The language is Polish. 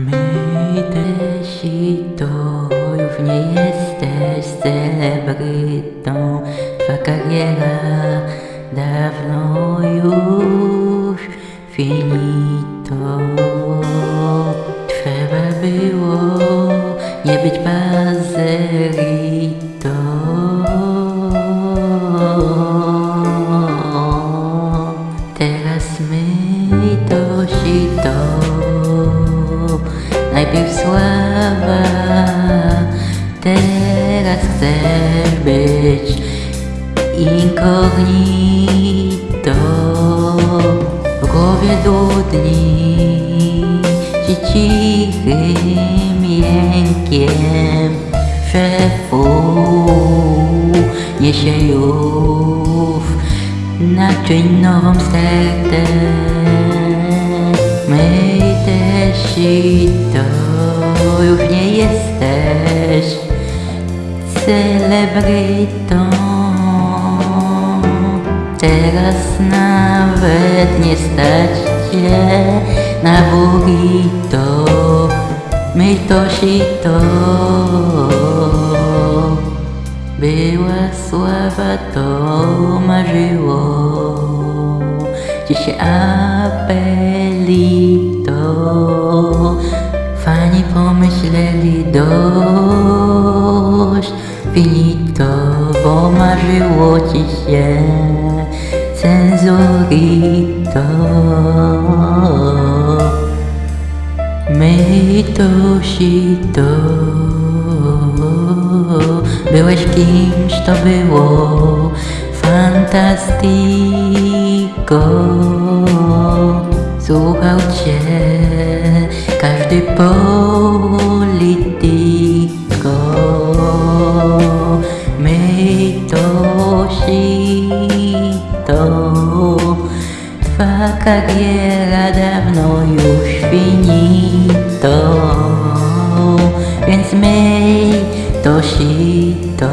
My też i to już nie jesteś celebrytą. Twa kariera dawno już. Finito. Trzeba było nie być pazerito Teraz my to sito Najpierw sława. Teraz chcesz być Incognito W głowie dudni Ci cichym jękiem Szefu Niesie już Naczyń nową stertę. My też i to już nie jesteś celebrytą Teraz nawet nie stać cię na burrito My to to. Była sława, to marzyło Ci się apelito. Fani pomyśleli dość Finito, bo marzyło ci się Cenzurito. My to to Byłeś kimś, to było Fantastico Słuchał cię każdy politiko My to to Twa kariera dawno już finito. Więc myj to sito